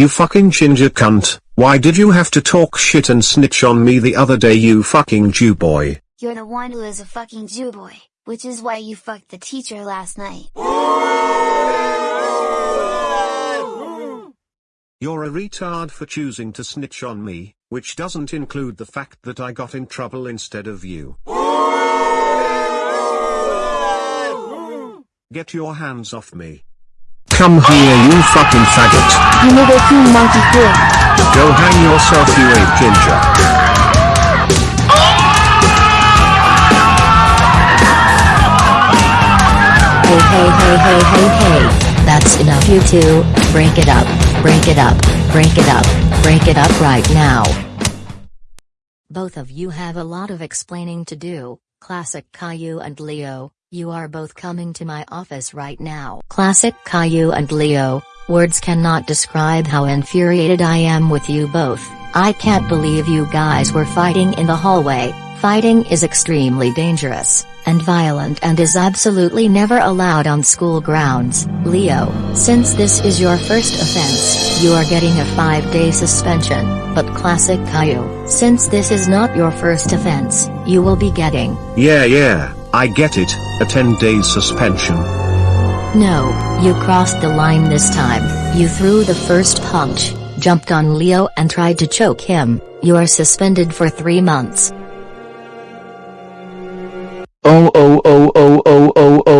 You fucking ginger cunt, why did you have to talk shit and snitch on me the other day you fucking Jew boy? You're the one who is a fucking Jew boy, which is why you fucked the teacher last night. You're a retard for choosing to snitch on me, which doesn't include the fact that I got in trouble instead of you. Get your hands off me. Come here you fucking faggot. You nigga cool monkey cool. Go hang yourself you ape ginger. Hey hey hey hey hey hey. That's enough you two, break it up, break it up, break it up, break it up right now. Both of you have a lot of explaining to do, Classic Caillou and Leo, you are both coming to my office right now. Classic Caillou and Leo, words cannot describe how infuriated I am with you both. I can't believe you guys were fighting in the hallway. Fighting is extremely dangerous and violent and is absolutely never allowed on school grounds. Leo, since this is your first offense, you are getting a 5-day suspension, but Classic Caillou, since this is not your first offense, you will be getting Yeah yeah, I get it, a 10 days suspension. No, you crossed the line this time. You threw the first punch, jumped on Leo and tried to choke him. You are suspended for three months. Oh oh oh oh oh oh oh, oh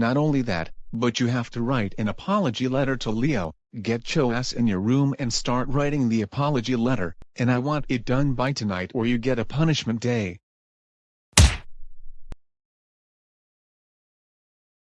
Not only that, but you have to write an apology letter to Leo, get ass in your room and start writing the apology letter, and I want it done by tonight or you get a punishment day.